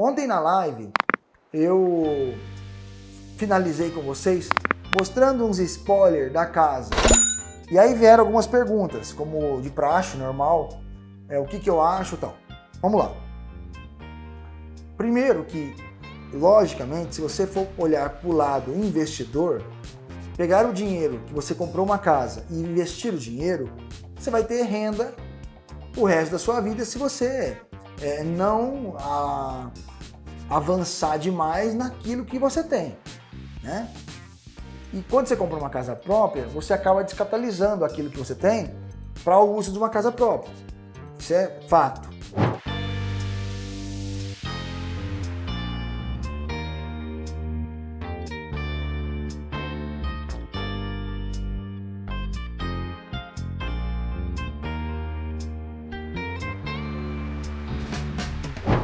Ontem na live eu finalizei com vocês mostrando uns spoilers da casa. E aí vieram algumas perguntas, como de praxe, normal, é, o que, que eu acho e tal. Vamos lá. Primeiro que, logicamente, se você for olhar para o lado investidor, pegar o dinheiro que você comprou uma casa e investir o dinheiro, você vai ter renda o resto da sua vida se você é, não a, avançar demais naquilo que você tem. Né? E quando você compra uma casa própria, você acaba descapitalizando aquilo que você tem para o uso de uma casa própria. Isso é fato.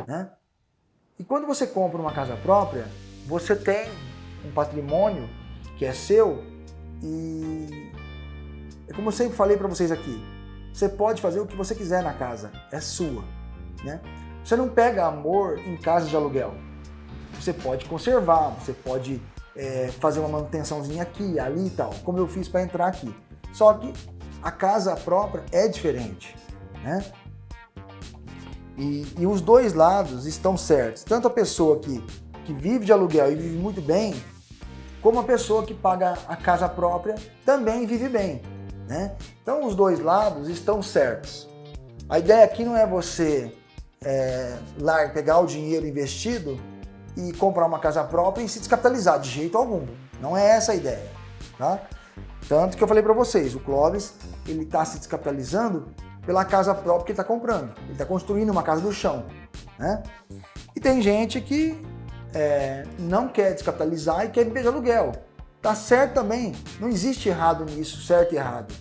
Né? E quando você compra uma casa própria, você tem um patrimônio que é seu e é como eu sempre falei para vocês aqui, você pode fazer o que você quiser na casa, é sua. Né? Você não pega amor em casa de aluguel. Você pode conservar, você pode é, fazer uma manutençãozinha aqui, ali e tal, como eu fiz para entrar aqui. Só que a casa própria é diferente. Né? E, e, os dois lados estão certos. Tanto a pessoa que, que vive de aluguel e vive muito bem, como a pessoa que paga a casa própria também vive bem. Né? Então os dois lados estão certos. A ideia aqui não é você é, lá pegar o dinheiro investido e comprar uma casa própria e se descapitalizar, de jeito algum. Não é essa a ideia. Tá? Tanto que eu falei para vocês, o Clóvis ele está se descapitalizando pela casa própria que ele está comprando. Ele está construindo uma casa do chão. Né? E tem gente que é, não quer descapitalizar e quer viver de aluguel. Tá certo também, não existe errado nisso, certo e errado.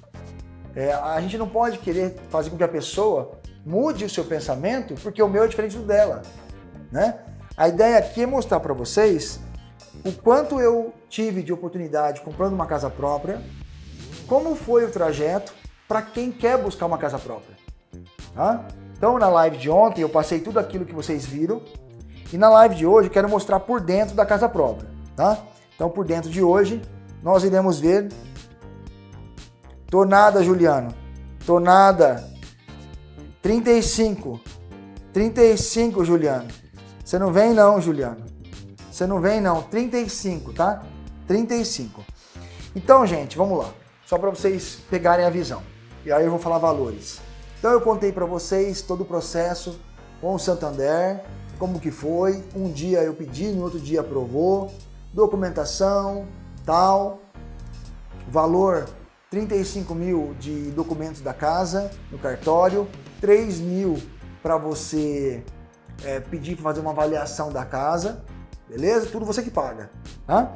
É, a gente não pode querer fazer com que a pessoa mude o seu pensamento porque o meu é diferente do dela. Né? A ideia aqui é mostrar para vocês o quanto eu tive de oportunidade comprando uma casa própria, como foi o trajeto, para quem quer buscar uma casa própria. Tá? Então na live de ontem eu passei tudo aquilo que vocês viram e na live de hoje eu quero mostrar por dentro da casa própria. Tá? Então por dentro de hoje nós iremos ver Tornada, Juliano. Tornada. 35. 35, Juliano. Você não vem não, Juliano. Você não vem não. 35, tá? 35. Então, gente, vamos lá. Só para vocês pegarem a visão e aí eu vou falar valores. Então eu contei para vocês todo o processo com o Santander, como que foi, um dia eu pedi, no outro dia aprovou, documentação, tal, valor 35 mil de documentos da casa no cartório, 3 mil para você é, pedir para fazer uma avaliação da casa, beleza? Tudo você que paga, tá?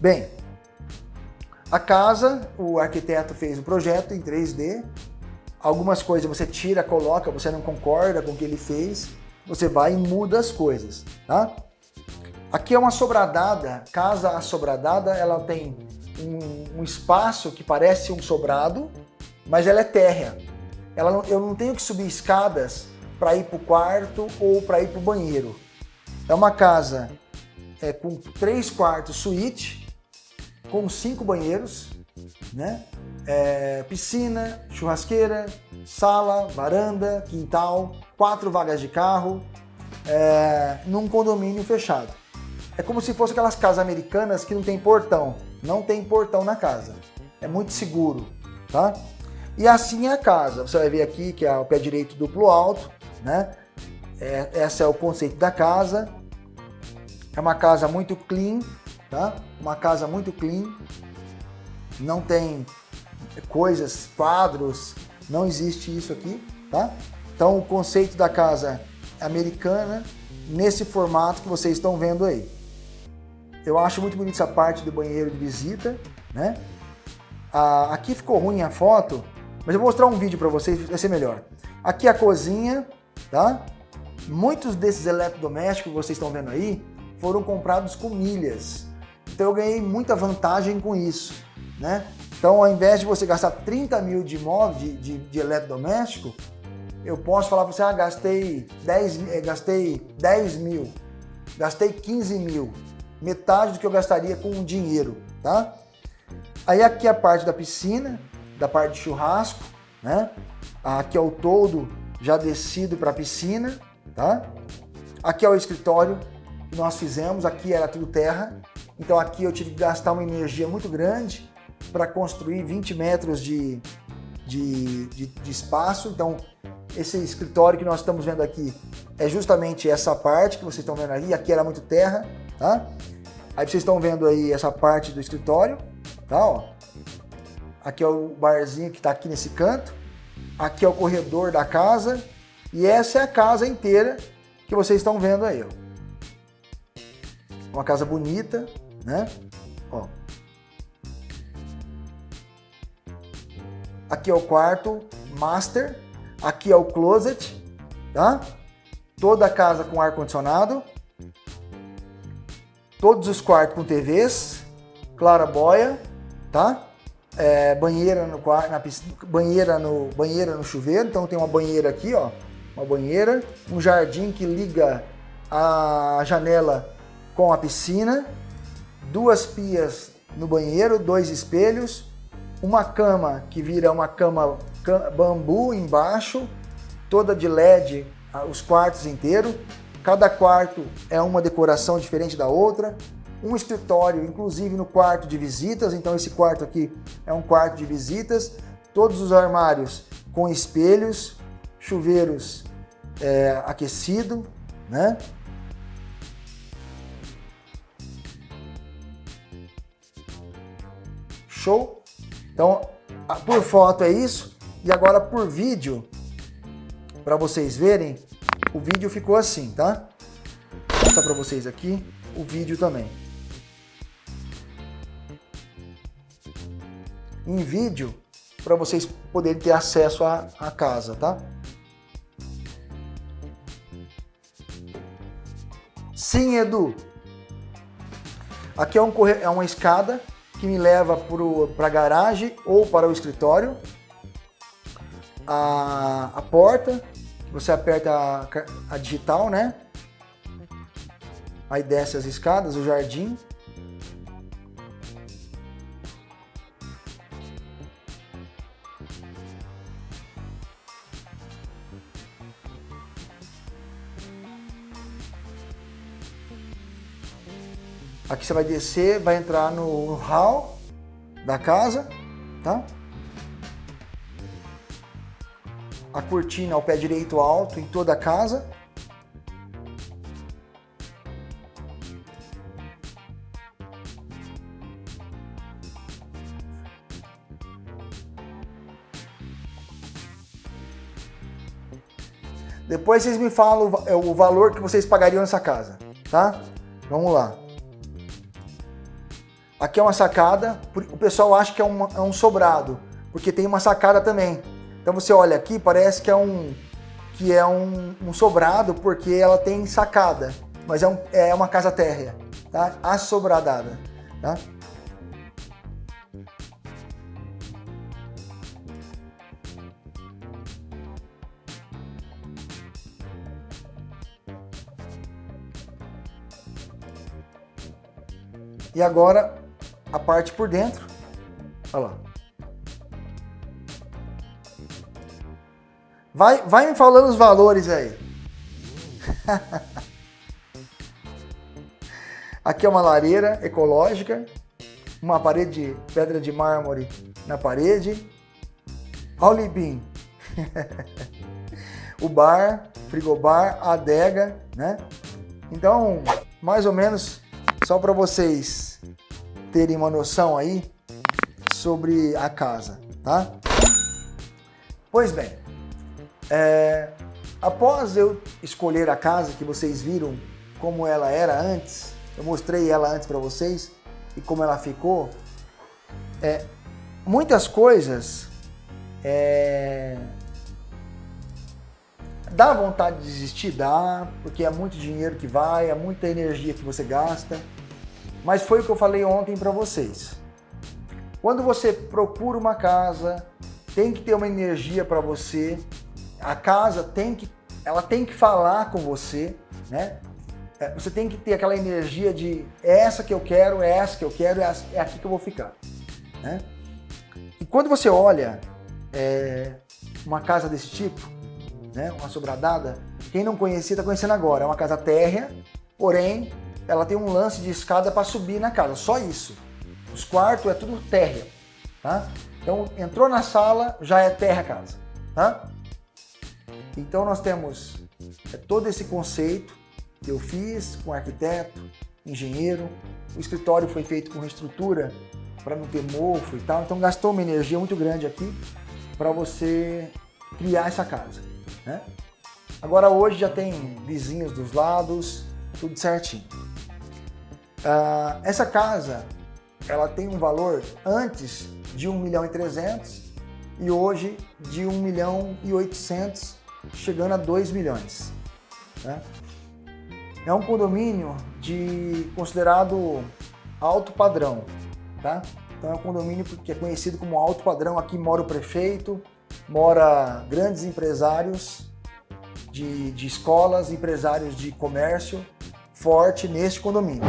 Bem, a casa, o arquiteto fez o projeto em 3D, algumas coisas você tira, coloca, você não concorda com o que ele fez, você vai e muda as coisas, tá? Aqui é uma sobradada, casa assobradada, ela tem um, um espaço que parece um sobrado, mas ela é térrea. Ela não, eu não tenho que subir escadas para ir para o quarto ou para ir para o banheiro. É uma casa é, com três quartos suíte, com cinco banheiros, né? É, piscina, churrasqueira, sala, varanda, quintal, quatro vagas de carro, é, num condomínio fechado. É como se fosse aquelas casas americanas que não tem portão. Não tem portão na casa. É muito seguro, tá? E assim é a casa. Você vai ver aqui que é o pé direito duplo alto, né? É, esse é o conceito da casa. É uma casa muito clean, tá? Uma casa muito clean, não tem coisas, quadros, não existe isso aqui, tá? Então o conceito da casa americana nesse formato que vocês estão vendo aí. Eu acho muito bonita essa parte do banheiro de visita, né? Ah, aqui ficou ruim a foto, mas eu vou mostrar um vídeo para vocês, vai ser melhor. Aqui a cozinha, tá? Muitos desses eletrodomésticos que vocês estão vendo aí foram comprados com milhas. Então eu ganhei muita vantagem com isso, né? Então ao invés de você gastar 30 mil de imóvel, de, de, de eletrodoméstico, eu posso falar para você, ah, gastei 10, eh, gastei 10 mil. Gastei 15 mil, metade do que eu gastaria com dinheiro, tá? Aí aqui é a parte da piscina, da parte de churrasco, né? Aqui é o todo já descido para a piscina, tá? Aqui é o escritório que nós fizemos, aqui era tudo terra, então aqui eu tive que gastar uma energia muito grande para construir 20 metros de, de, de, de espaço, então esse escritório que nós estamos vendo aqui é justamente essa parte que vocês estão vendo ali, aqui era muito terra, tá? Aí vocês estão vendo aí essa parte do escritório, tá? Ó. Aqui é o barzinho que está aqui nesse canto, aqui é o corredor da casa e essa é a casa inteira que vocês estão vendo aí. Uma casa bonita, né? Ó. Aqui é o quarto master, aqui é o closet, tá? Toda a casa com ar-condicionado. Todos os quartos com TVs, clarabóia, tá? É, banheira no quarto, na piscina, banheira no banheira no chuveiro, então tem uma banheira aqui, ó, uma banheira, um jardim que liga a janela com a piscina, duas pias no banheiro, dois espelhos, uma cama que vira uma cama bambu embaixo, toda de LED os quartos inteiros. Cada quarto é uma decoração diferente da outra. Um escritório, inclusive no quarto de visitas. Então esse quarto aqui é um quarto de visitas. Todos os armários com espelhos, chuveiros é, aquecido, né? Show? Então, por foto é isso. E agora por vídeo, para vocês verem, o vídeo ficou assim, tá? Vou mostrar para vocês aqui o vídeo também. Em vídeo, para vocês poderem ter acesso à, à casa, tá? Sim, Edu. Aqui é, um, é uma escada que me leva para a garagem ou para o escritório a, a porta, você aperta a, a digital, né? Aí desce as escadas, o jardim. Aqui você vai descer, vai entrar no hall da casa, tá? a cortina ao pé direito alto em toda a casa. Depois vocês me falam o valor que vocês pagariam nessa casa, tá? Vamos lá. Aqui é uma sacada, o pessoal acha que é, é um sobrado, porque tem uma sacada também. Então você olha aqui, parece que é um, que é um, um sobrado porque ela tem sacada, mas é, um, é uma casa térrea, tá? Assobradada, tá? E agora a parte por dentro, olha lá. Vai, vai me falando os valores aí. Aqui é uma lareira ecológica, uma parede de pedra de mármore na parede. Olha o limpinho. o bar, frigobar, a adega, né? Então, mais ou menos, só para vocês terem uma noção aí sobre a casa, tá? Pois bem, é, após eu escolher a casa que vocês viram como ela era antes, eu mostrei ela antes para vocês e como ela ficou, é, muitas coisas é, dá vontade de desistir, dá, porque é muito dinheiro que vai, é muita energia que você gasta, mas foi o que eu falei ontem para vocês. Quando você procura uma casa, tem que ter uma energia para você, a casa tem que, ela tem que falar com você, né? é, você tem que ter aquela energia de é essa que eu quero, é essa que eu quero, é, é aqui que eu vou ficar. Né? E quando você olha é, uma casa desse tipo, né, uma sobradada, quem não conhecia está conhecendo agora. É uma casa térrea, porém ela tem um lance de escada para subir na casa, só isso. Os quartos é tudo térrea, tá? Então entrou na sala, já é terra a casa, tá? Então nós temos é, todo esse conceito que eu fiz com arquiteto, engenheiro. O escritório foi feito com estrutura para não ter mofo e tal. Então gastou uma energia muito grande aqui para você criar essa casa. Né? Agora hoje já tem vizinhos dos lados, tudo certinho. Uh, essa casa ela tem um valor antes de 1 milhão e 300 e hoje de 1 milhão e 800, chegando a 2 milhões. Né? É um condomínio de considerado alto padrão, tá? Então é um condomínio que é conhecido como alto padrão. Aqui mora o prefeito, mora grandes empresários de, de escolas, empresários de comércio forte neste condomínio.